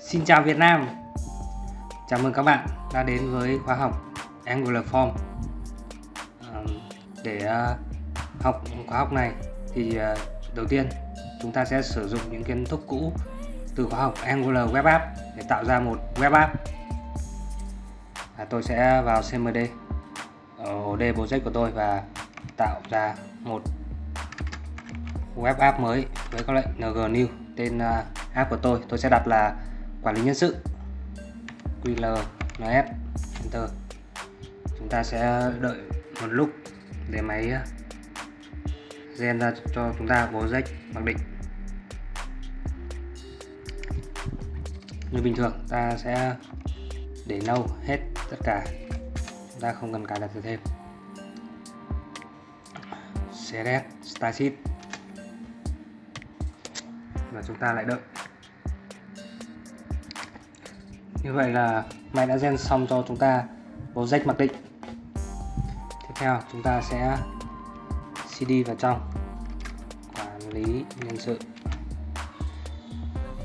Xin chào Việt Nam. Chào mừng các bạn đã đến với khóa học Angular Form. Để ờ, học khóa học này thì ờ, đầu tiên chúng ta sẽ sử dụng những kiến thức cũ từ khóa học Angular Web App để tạo ra một web app. À, Tôi sẽ vào CMD ở ổ D project của tôi và tạo ra một web app mới với các lệnh ng new tên ờ, app của tôi. Tôi sẽ đặt là quản lý nhân sự. Ql nf enter. Chúng ta sẽ đợi một lúc để máy ờ, gen ra cho chúng ta project mặc định. Như bình thường, ta sẽ để nâu hết tất cả. Chúng ta không cần cài đặt thêm. Select style và chúng ta lại đợi như vậy là máy đã gen xong cho chúng ta project mặc định. Tiếp theo, chúng ta sẽ cd vào trong, quản lý nhân sự.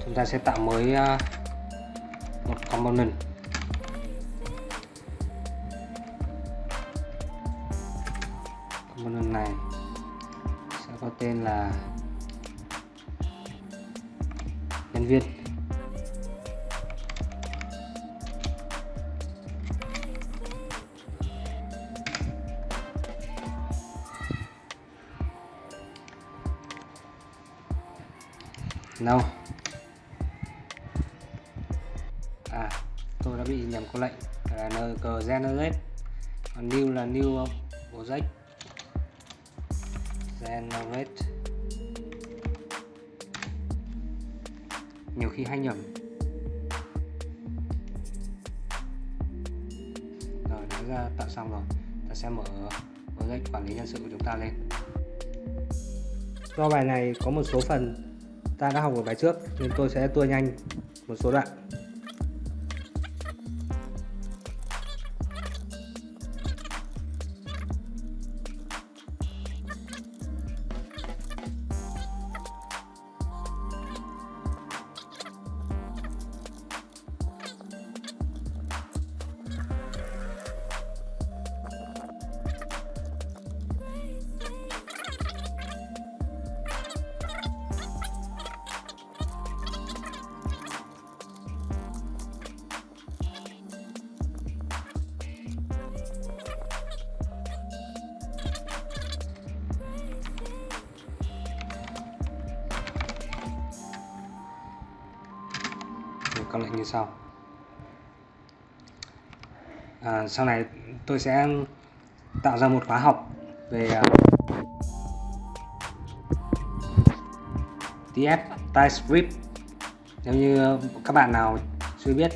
Chúng ta sẽ tạo mới ờ, một component. Component này sẽ có tên là nhân viên. No à tôi đã bị nhầm câu lệnh. Là n generate còn new là new uh, project. Generate nhiều khi hay nhầm. Rồi đã ra tạo xong rồi. Ta sẽ mở project quản lý nhân sự của chúng ta lên. Do bài này có một số phần ta đã học ở bài trước nên tôi sẽ tua nhanh một số đoạn. Các lệnh như sau. À, sau này tôi sẽ tạo ra một khóa học về à, TF TypeScript. Nếu như các bạn nào chưa biết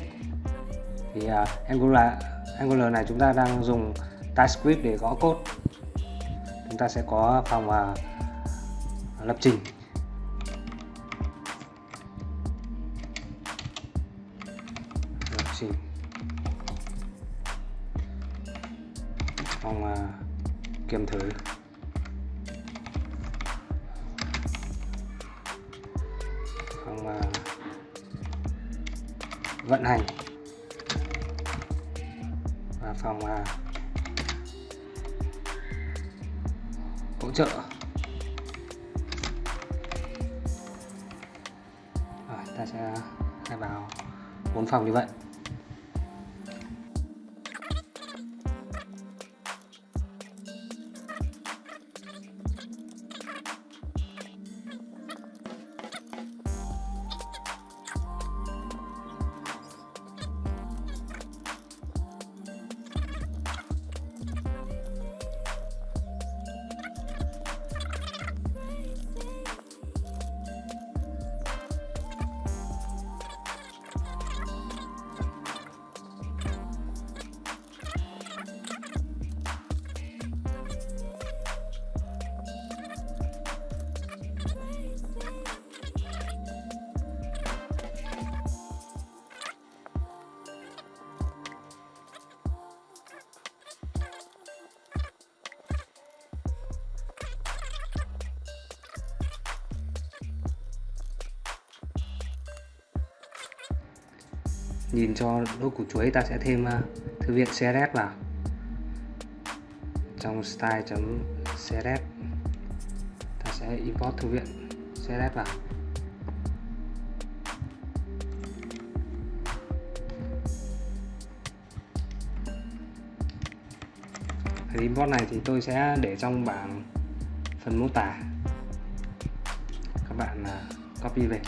thì uh, Angular Angular này chúng ta đang dùng TypeScript để gõ code. Chúng ta sẽ có phòng uh, lập trình. Xì phòng à, kiểm thử phòng à, vận hành. Và phòng à, hỗ trợ. Rồi, ta sẽ khai báo bốn phòng như vậy. Nhìn cho đốt củ chuối ta sẽ thêm uh, thư viện CSS vào. Trong style.css ta sẽ import thư viện CSS vào. Import này thì tôi sẽ để trong bảng phần mô tả. Các bạn ờ, copy về.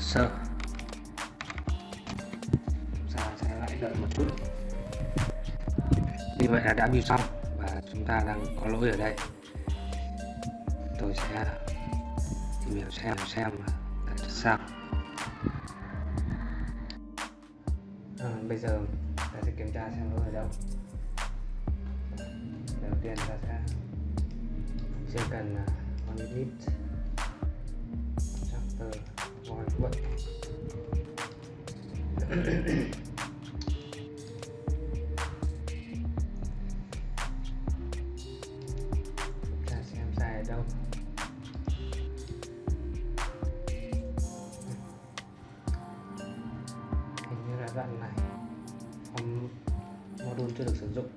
Sơ chúng ta sẽ lại đợi một chút. Như vậy là đã build xong và chúng ta đang có lỗi ở đây. Tôi sẽ tìm hiểu xem xem tại sao. À, bây giờ ta sẽ kiểm tra xem lỗi ở đâu. Đầu tiên ta sẽ chưa cần uh, on Ờ, init void vậy. Ta xem sai ở đâu. Hình như là đoạn này. Form module chưa được sử dụng.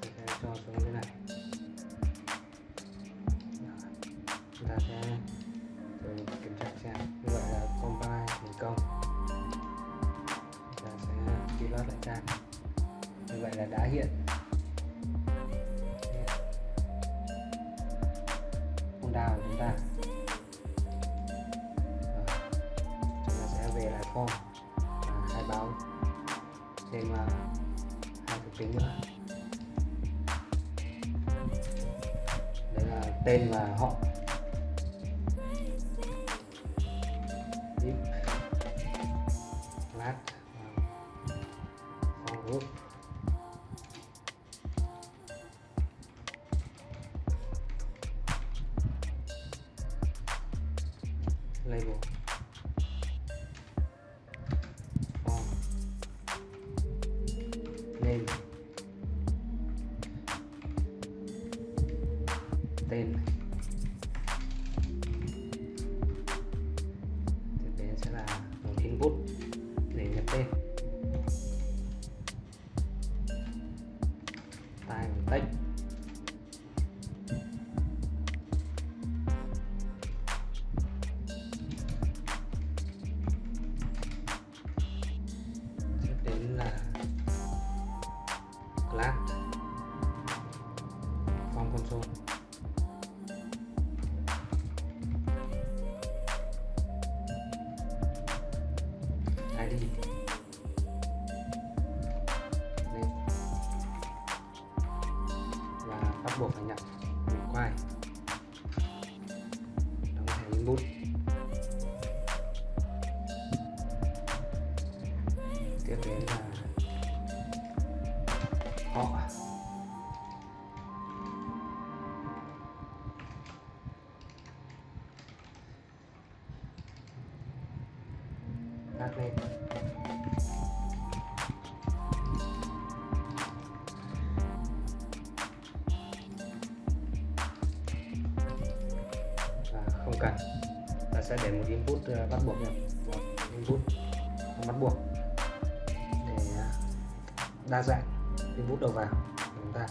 Thì sẽ cho xuống cái này. Chúng ta sẽ xem như vậy là compile thành công. Ta sẽ reload lại trang như vậy là đã hiện. Folder của chúng ta. Rồi. chúng ta sẽ về lại form và khai báo thêm uh, à, hai thuộc tính nữa. Đấy là tên và họ 那种 là class form console ID Name. Và bắt buộc phải nhập require. Đóng thẻ input. Đặt lên. Và không cần. Ta sẽ để một input ờ, bắt buộc nhập một input bắt buộc. Để ờ, đa dạng input đầu vào của chúng ta.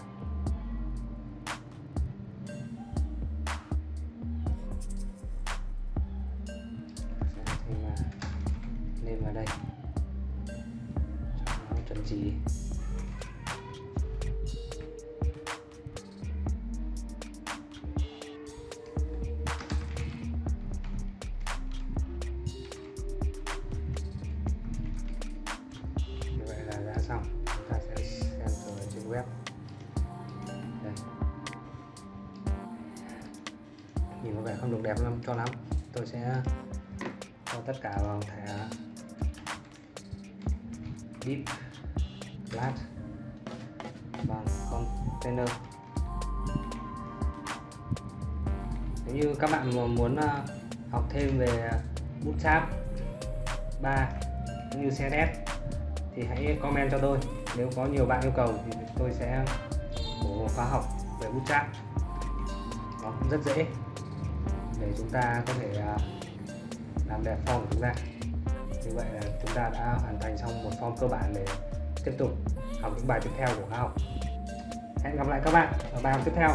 Xong. Chúng ta sẽ xem ở trên web. Đây. nhìn có vẻ không được đẹp lắm cho lắm. Tôi sẽ cho tất cả vào thẻ deep flat bằng container. Nếu như các bạn mà muốn à, học thêm về bootstrap 3 cũng như CSS thì hãy comment cho tôi. Nếu có nhiều bạn yêu cầu thì tôi sẽ bổ khóa học về bootstrap nó cũng rất dễ để chúng ta có thể à, làm đẹp form của chúng ta. Như vậy là chúng ta đã hoàn thành xong một form cơ bản để tiếp tục học những bài tiếp theo của khóa học. Hẹn gặp lại các bạn ở bài học tiếp theo.